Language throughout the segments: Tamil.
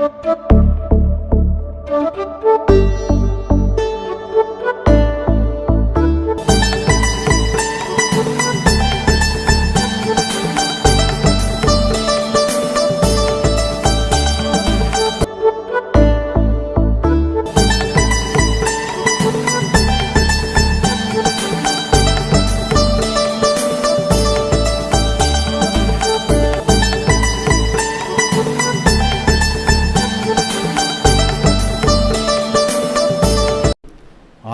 Thank you.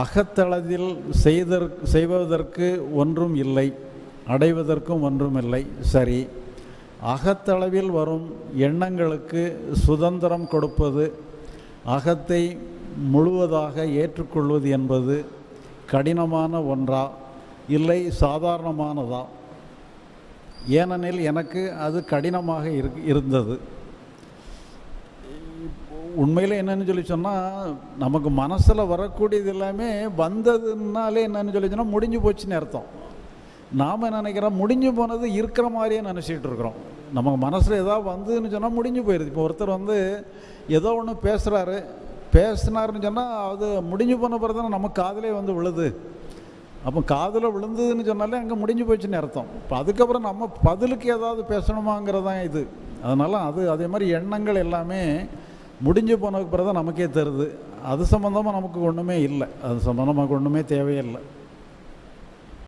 அகத்தளவில் செய்தற் செய்வதற்கு ஒன்றும் இல்லை அடைவதற்கும் ஒன்றும் இல்லை. சரி அகத்தளவில் வரும் எண்ணங்களுக்கு சுதந்திரம் கொடுப்பது அகத்தை முழுவதாக ஏற்றுக்கொள்வது என்பது கடினமான ஒன்றா இல்லை சாதாரணமானதா? ஏனெனில் எனக்கு அது கடினமாக இருந்தது. உண்மையில் என்னென்னு சொல்லி சொன்னால் நமக்கு மனசில் வரக்கூடியது எல்லாமே வந்ததுனாலே என்னன்னு சொல்லி சொன்னால் முடிஞ்சு போச்சுன்னு அர்த்தம். நாம் நினைக்கிறோம்? முடிஞ்சு போனது இருக்கிற மாதிரியே நினச்சிட்டு இருக்கிறோம். நமக்கு மனசில் ஏதாவது வந்ததுன்னு சொன்னால் முடிஞ்சு போயிடுது இப்போ ஒருத்தர் வந்து ஏதோ ஒன்று பேசுகிறாரு பேசினாருன்னு சொன்னால் அது முடிஞ்சு போன பிறகு தானே நம்ம காதலே வந்து விழுது. அப்போ காதில் விழுந்ததுன்னு சொன்னாலே அங்கே முடிஞ்சு போச்சுன்னு அர்த்தம். இப்போ அதுக்கப்புறம் நம்ம பதிலுக்கு ஏதாவது பேசணுமாங்கிறதான் இது. அதனால் அது அதே மாதிரி எண்ணங்கள் எல்லாமே முடிஞ்சு போனதுக்கு பிறகு தான் நமக்கே தருது. அது சம்மந்தமாக நமக்கு ஒன்றுமே இல்லை. அது சம்மந்தமாக ஒன்றுமே தேவையில்லை